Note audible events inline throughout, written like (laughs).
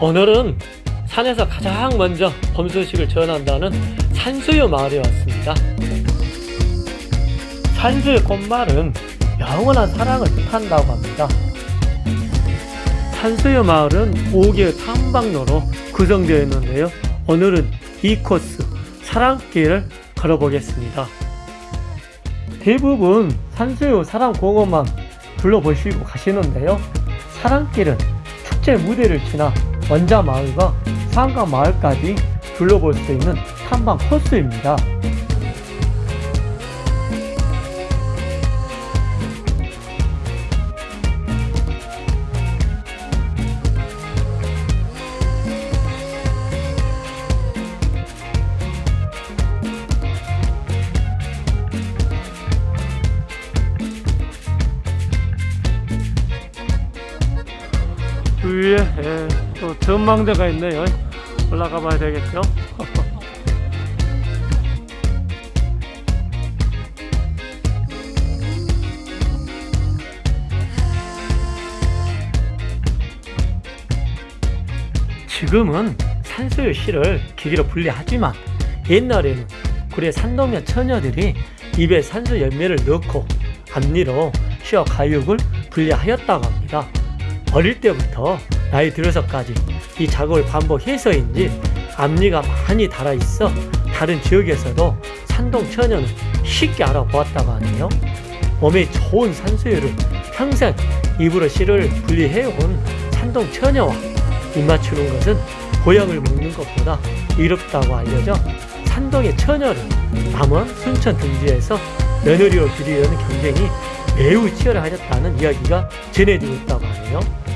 오늘은 산에서 가장 먼저 봄 소식을 전한다는 산수유 마을에 왔습니다. 산수유 꽃말은 영원한 사랑을 뜻한다고 합니다. 산수유 마을은 5개의 탐방로로 구성되어 있는데요. 오늘은 이 코스 사랑길을 걸어보겠습니다. 대부분 산수유 사랑공원만 둘러보시고 가시는데요. 사랑길은 축제 무대를 지나 원자 마을과 상가 마을까지 둘러볼 수 있는 탐방 코스입니다. 위에 예, 또 전망대가 있네요. 올라가 봐야 되겠죠? (laughs) 지금은 산소유 씨를 기계로 분리하지만 옛날에는 구례 산도면 처녀들이 입에 산소 열매를 넣고 앞니로 시어 가육을 분리하였다고 합니다. 어릴 때부터 나이 들어서까지 이 작업을 반복해서인지 앞니가 많이 달아있어 다른 지역에서도 산동 처녀는 쉽게 알아보았다고 하네요. 몸에 좋은 산수유를 평생 입으로 씨를 분리해온 산동 처녀와 입맞추는 것은 보약을 먹는 것보다 이롭다고 알려져 산동의 처녀를 남원 순천 등지에서 며느리로 들이려는 경쟁이 매우 치열하였다는 이야기가 전해지고 있다고 하네요.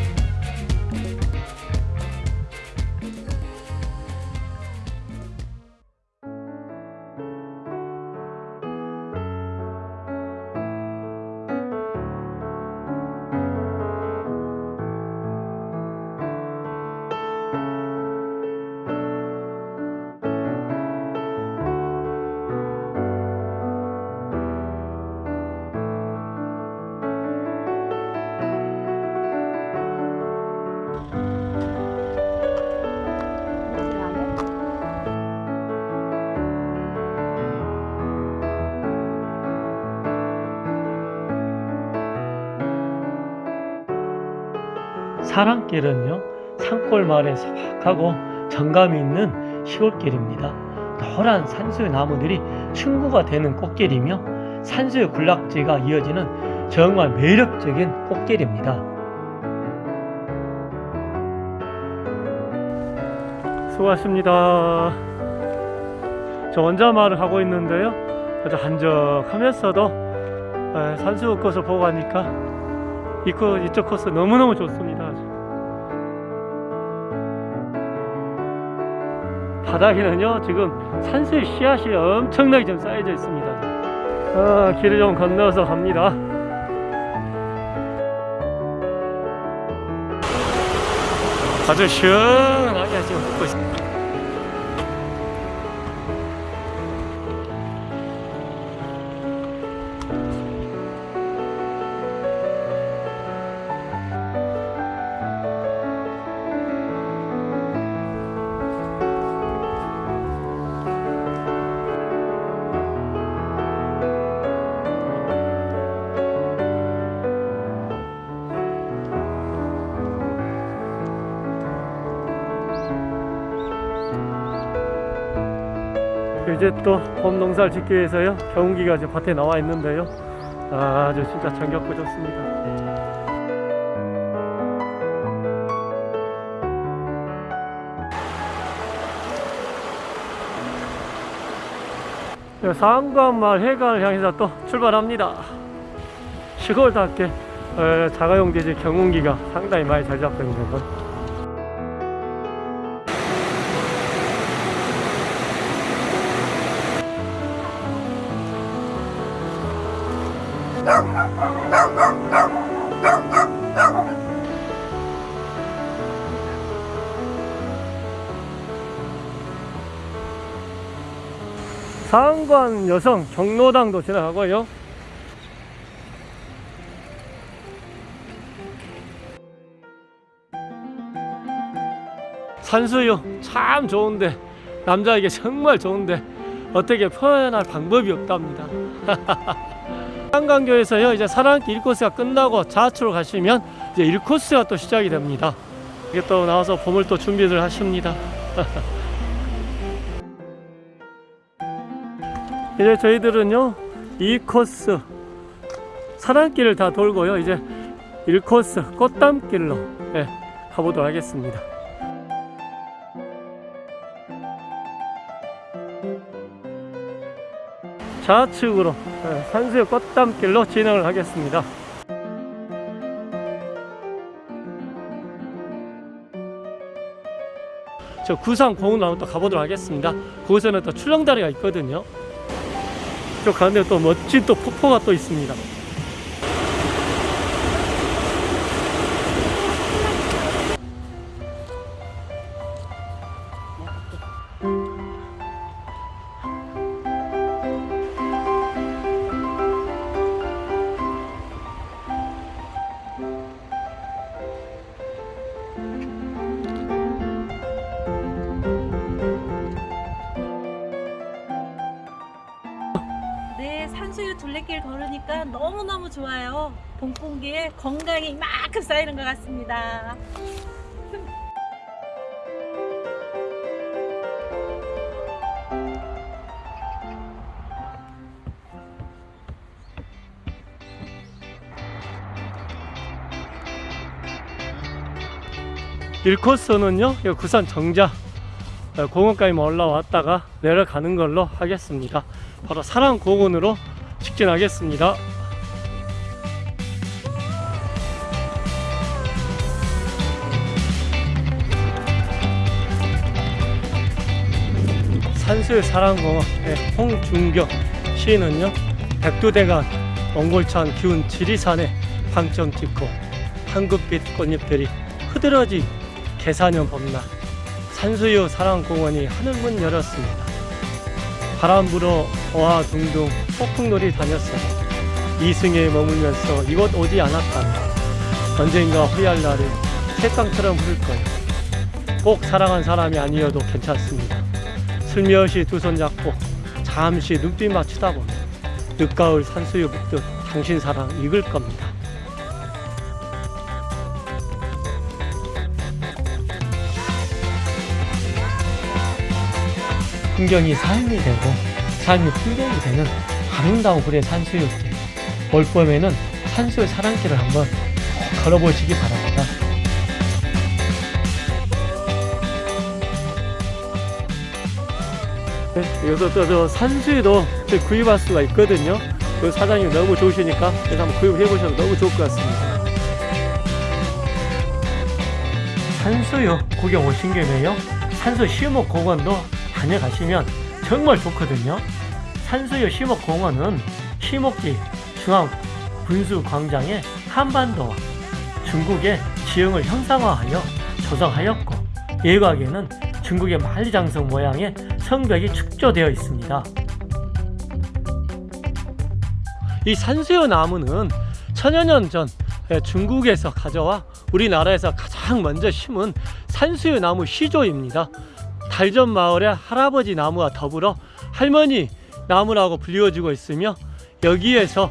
사랑길은요 산골 마을에 소박하고 정감이 있는 시골길입니다. 노란 산수유 나무들이 충구가 되는 꽃길이며 산수유 군락지가 이어지는 정말 매력적인 꽃길입니다. 수고하십니다. 저 원자 마을을 가고 있는데요. 아주 한적하면서도 에, 산수유 꽃을 보고 가니까 이쪽 코스 너무너무 좋습니다. 바닥에는요, 지금 산수의 씨앗이 엄청나게 좀 쌓여져 있습니다. 아, 길을 좀 건너서 갑니다. 아주 시원하게 지금 걷고 있습니다. 이제 또 봄 농사를 짓기 위해서요. 경운기가 이제 밭에 나와 있는데요. 아주 진짜 정겹고 좋습니다. 네, 상관마을 해관을 향해서 또 출발합니다. 시골답게 어, 자가용 대지 경운기가 상당히 많이 잘 잡고 있는 건 상관 여성 경로당도 지나가고요. 산수유 참 좋은데 남자에게 정말 좋은데 어떻게 표현할 방법이 없답니다. (laughs) 한강교에서요 이제 사랑길 1코스가 끝나고 좌측으로 가시면 이제 1코스가 또 시작이 됩니다. 이게 또 나와서 봄을 또 준비를 하십니다. (laughs) 이제 저희들은요 2코스 사랑길을 다 돌고요 이제 1코스 꽃담길로 예, 가보도록 하겠습니다. 좌측으로 예, 산수의 꽃담길로 진행을 하겠습니다. 저 구상 공원으로 한번 또 가보도록 하겠습니다. 거기서는 또 출렁다리가 있거든요. 저 가운데 또 멋진 또 폭포가 또 있습니다. 네, 산수유 둘레길 걸으니까 너무너무 좋아요. 봄 공기에 건강이 이만큼 쌓이는 것 같습니다. 일코스는요 구산 정자 어, 공원까지 올라왔다가 내려가는 걸로 하겠습니다. 바로 사랑공원으로 직진하겠습니다. 산수의 사랑공원 의 홍준경 시인은요 백두대간 몽골천 기운 지리산에 방점 찍고 황급빛 꽃잎들이 흐드러진 개사년 봄날 산수유 사랑공원이 하늘문 열었습니다. 바람 불어 어와 둥둥 폭풍놀이 다녔어요. 이승에 머물면서 이곳 오지 않았다면 언젠가 후회할 날을 새땅처럼 흐를 거예요. 꼭 사랑한 사람이 아니어도 괜찮습니다. 슬며시 두 손 잡고 잠시 눈빛만 쳐다보면 늦가을 산수유 붓듯 당신 사랑 익을 겁니다. 풍경이 삶이 되고 삶이 풍경이 되는 아름다운 구례 산수유길 올봄에는 산수유 사랑길을 한번 꼭 걸어보시기 바랍니다. 네, 여기서 또저 산수유도 또 구입할 수가 있거든요. 그 사장님 너무 좋으시니까 그래서 한번 구입해 보셔도 너무 좋을 것 같습니다. 산수유 구경 오신 김에요. 산수 시목 공원도 다녀가시면 정말 좋거든요. 산수유 시목 공원은 시목지 중앙 군수 광장에 한반도와 중국의 지형을 형상화하여 조성하였고 예곽에는 중국의 만리장성 모양의 성벽이 축조되어 있습니다. 이 산수유 나무는 천여 년 전 중국에서 가져와 우리나라에서 가장 먼저 심은 산수유 나무 시조입니다. 달전 마을의 할아버지 나무와 더불어 할머니 나무라고 불리워지고 있으며 여기에서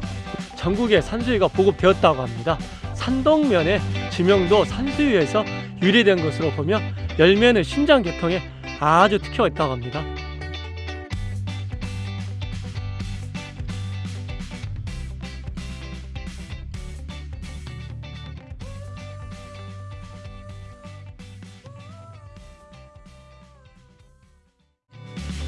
전국에 산수유가 보급되었다고 합니다. 산동면의 지명도 산수유에서 유래된 것으로 보며 열매는 신장 계통에 아주 특효가 있다고 합니다.